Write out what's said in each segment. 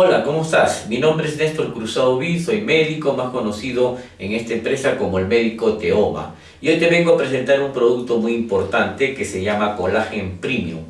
Hola, ¿cómo estás? Mi nombre es Néstor Cruzado Vi, soy médico, más conocido en esta empresa como el médico Teoma. Y hoy te vengo a presentar un producto muy importante que se llama Collagen Premium,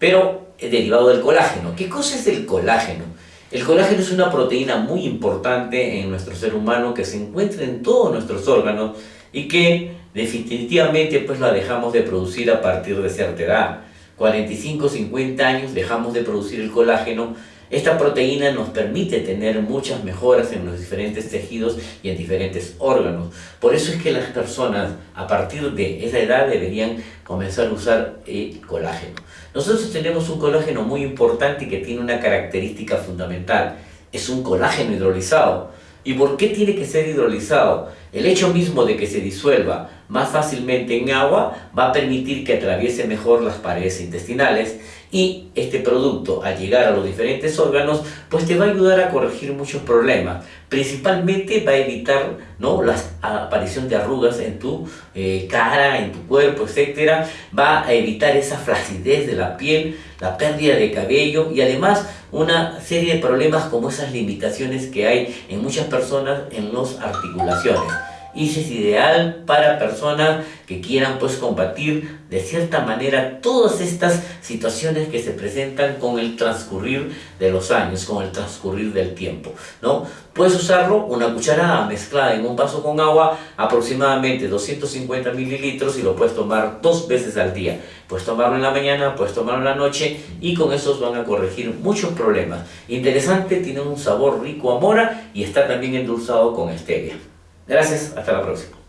pero derivado del colágeno. ¿Qué cosa es el colágeno? El colágeno es una proteína muy importante en nuestro ser humano que se encuentra en todos nuestros órganos y que definitivamente pues la dejamos de producir a partir de cierta edad. 45, 50 años dejamos de producir el colágeno esta proteína nos permite tener muchas mejoras en los diferentes tejidos y en diferentes órganos. Por eso es que las personas a partir de esa edad deberían comenzar a usar el colágeno. Nosotros tenemos un colágeno muy importante que tiene una característica fundamental. Es un colágeno hidrolizado. ¿Y por qué tiene que ser hidrolizado? El hecho mismo de que se disuelva más fácilmente en agua va a permitir que atraviese mejor las paredes intestinales y este producto al llegar a los diferentes órganos pues te va a ayudar a corregir muchos problemas. Principalmente va a evitar ¿no? la aparición de arrugas en tu eh, cara, en tu cuerpo, etcétera. Va a evitar esa flacidez de la piel la pérdida de cabello y además una serie de problemas como esas limitaciones que hay en muchas personas en las articulaciones y es ideal para personas que quieran pues combatir de cierta manera todas estas situaciones que se presentan con el transcurrir de los años, con el transcurrir del tiempo, ¿no? Puedes usarlo una cucharada mezclada en un vaso con agua, aproximadamente 250 mililitros y lo puedes tomar dos veces al día. Puedes tomarlo en la mañana, puedes tomarlo en la noche y con esos van a corregir muchos problemas. Interesante, tiene un sabor rico a mora y está también endulzado con stevia. Gracias, hasta la próxima.